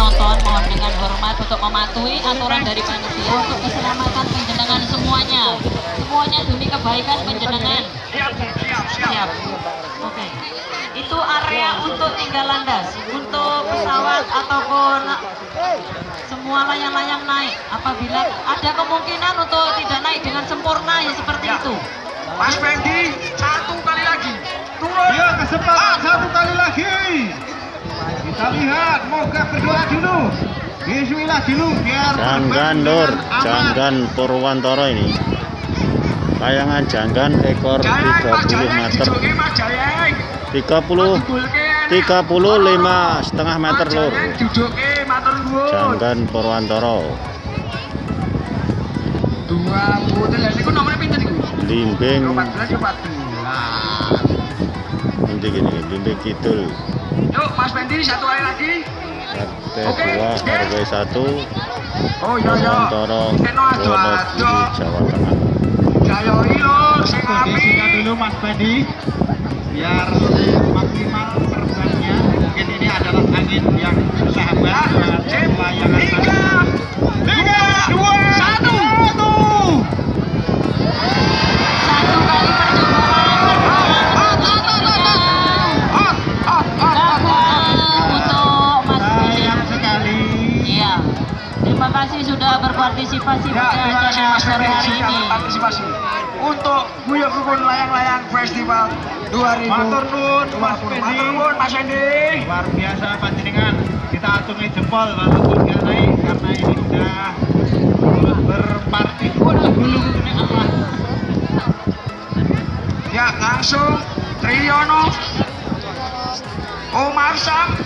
penonton mohon dengan hormat untuk mematuhi aturan dari panitia untuk keselamatan penjenengan semuanya. Semuanya demi kebaikan penjenengan. Siap, siap. Oke. Itu area untuk tinggal landas, untuk pesawat ataupun semua layang-layang naik. Apabila ada kemungkinan untuk tidak naik dengan sempurna ya seperti Ya. itu. Mas Pendi, satu kali lagi. Turun. Ya kesempatan satu kali lagi. Kita lihat, moga berdoa dulu. Bismillah dulu biar Janggan lur, janggan Purwantoro ini. Layangan janggan ekor Jayeng, Mas 30 Jayeng, meter. dijoki Mas Jayeng. 30 Digulke enak. 35 setengah meter lur. Nuwun. Janggan Purwantoro. Limbing 14 14. nanti gini, limbing kidul. Yuk Mas Bendi satu kali lagi. RT 2 RW 1 Oh iya iya. Jawa Tengah. Jayo ilo sing dulu Mas Bendi, biar maksimal terbangnya. Mungkin ini adalah angin yang sahabat ah, yang Tiga, 3 satu. Festival 2000. Matur nuwun Mas Matur Bedi. nuwun Mas Endi. Luar biasa panjenengan. Kita acungi jempol walaupun nggak naik karena ini sudah berpartisipasi. Waduh, ini apa? Ya, langsung Triyono, Omar Sam,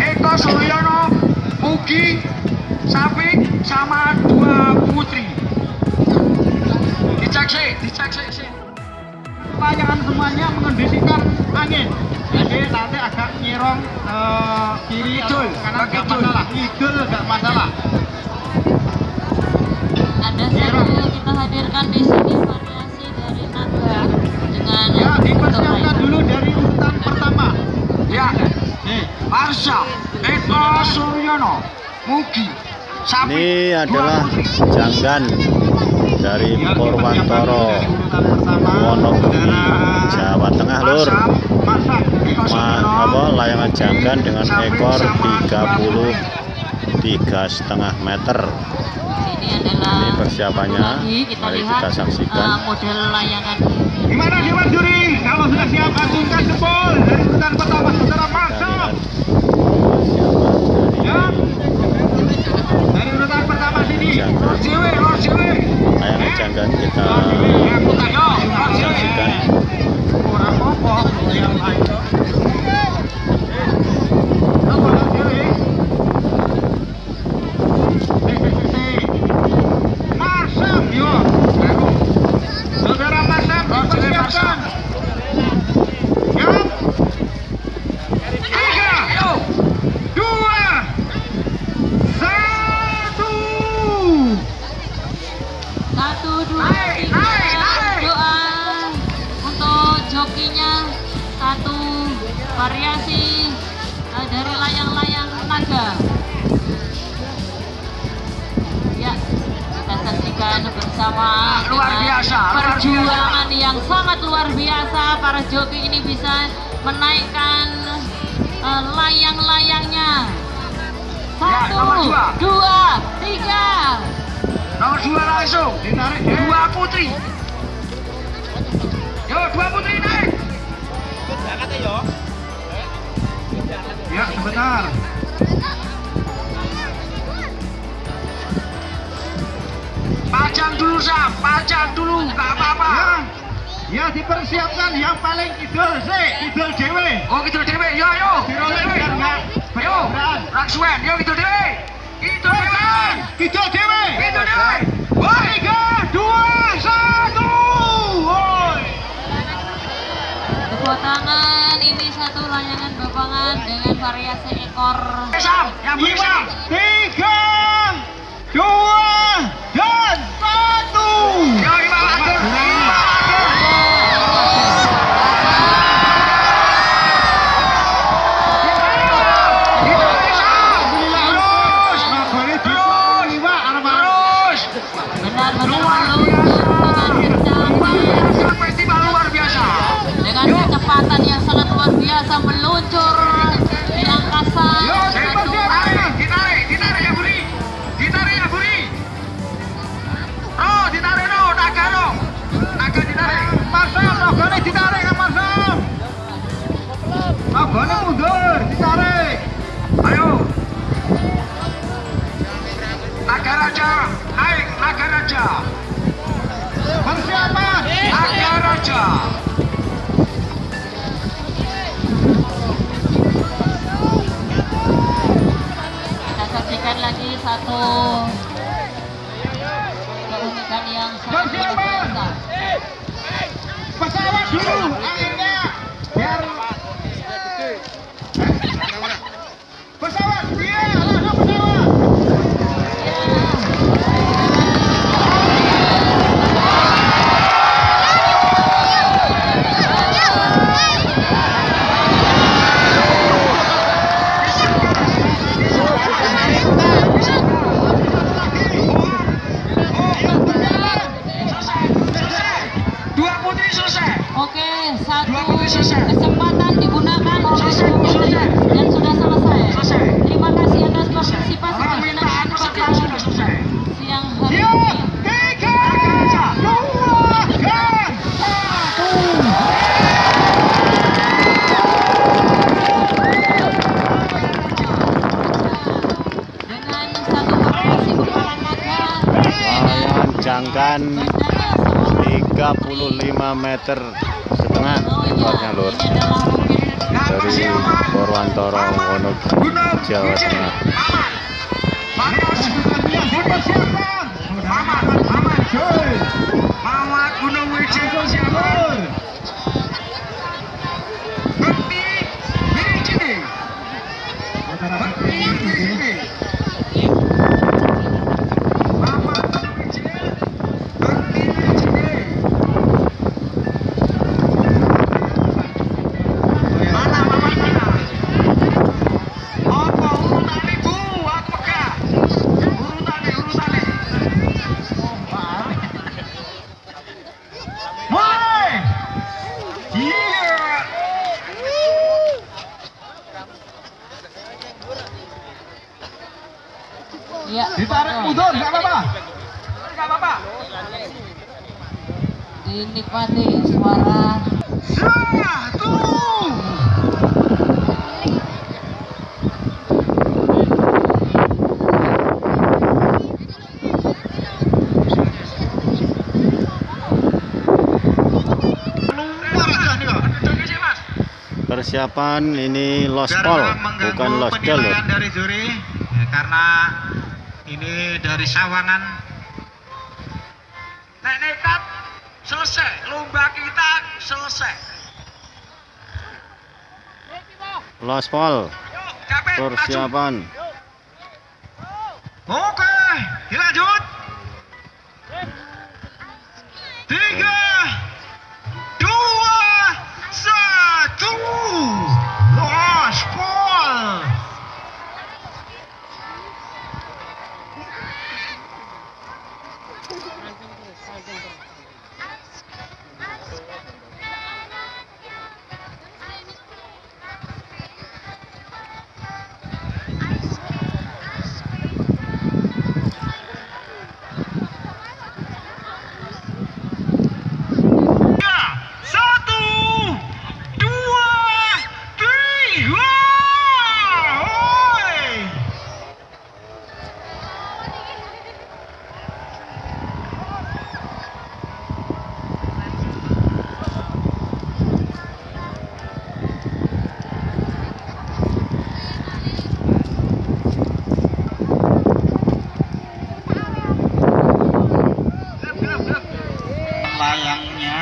Eko Suryono, Mugi, Safik, sama dua putri. Dicek sih, dicek sih. Layangan semuanya mengondisikan angin. Jadi nanti agak nyerong ke kiri atau kanan nggak masalah. Kidul nggak masalah. Ada satu kita hadirkan di sini variasi dari naga dengan ya dipersiapkan dulu dari urutan pertama. Ya, nih Marsha, Eko Suryono, Mugi, Safik, Ini adalah janggan dari Purwantoro Wonogiri Jawa Tengah lur. Ma, apa layangan janggan dengan ekor sama dua 30 putri. tiga setengah meter. Ini adalah Ini persiapannya. Mari lihat kita saksikan. eh, model layangan gimana Dewan Juri kalau sudah siap acungkan jempol dari urutan pertama saudara Kita Marsam lihat persiapan ya dari dari urutan pertama sini janggan Lord Jiwi, Lord Jiwi. layangan janggan kita Yo, Lord Jiwi. saksikan. kurang apa yang lain apa lagi Masam yo saudara Masam dipersiapkan ya tiga Ayo. dua satu satu dua Naik, tiga naik, naik. doa untuk jokinya satu variasi eh, dari layang-layang naga ya kita saksikan bersama Luar biasa, luar perjuangan yang sangat luar biasa para joki ini bisa menaikkan eh, layang-layangnya Ya, satu nomor dua. dua tiga Nomor dua langsung. ditarik Dua putri. Yo, dua putri naik. Ya sebentar. Pajang dulu Sam, pajang dulu, nggak apa-apa. ya. Ya dipersiapkan. Yang paling idol sih. Idol dewe Oh gitu dewe, yo yo. Biar nggak Yo. Raksuan, yo gitu dewe. Gitu dewe. idol dewe variasi ekor Sam, yang lima Sam. tiga dua satu bandara 35 meter setengah lebarnya lur. Dari Purwantoro Wonogiri Jawa Tengah. Mamat, dipersiapkan. Ditarik mundur, nggak apa-apa. Nggak apa-apa. dinikmati suara Satu. Persiapan ini lospol Biar mengganggu bukan losdel lur penilaian dari juri ya, karena ini dari Sawangan Nek nekat selesai, lomba kita selesai. lospol persiapan Oke, dilanjut. Layangnya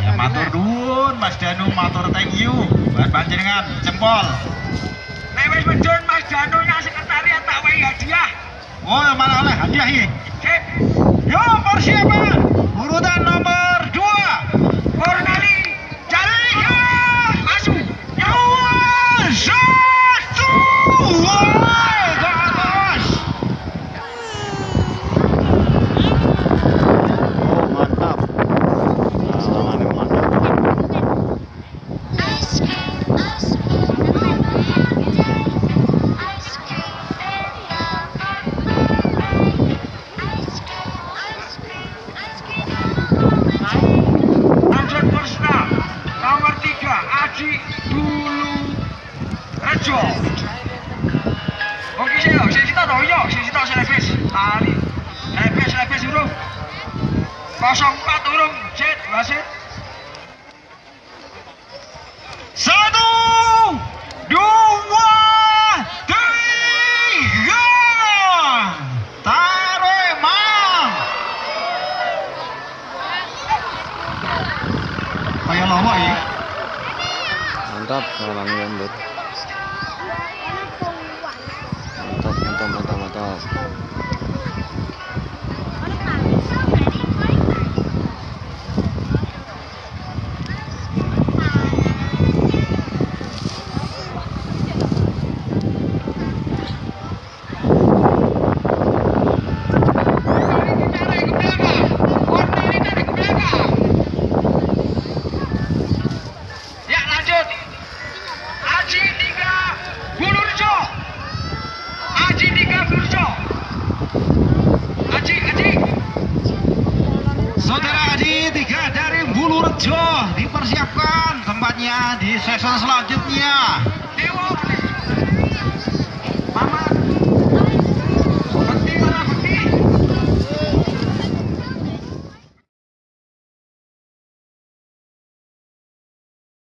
ya matur nuwun Mas Danu matur thank you. Buat panjenengan jempol. Nek wis medun Mas Danu nang sekretariat tak wae hadiah. oh malah oleh hadiah ini Sip. yo persiapan urutan nomor 04 urung jet wasit satu dua tiga. Tarik mang. Kayak lama ya. Mantap malamnya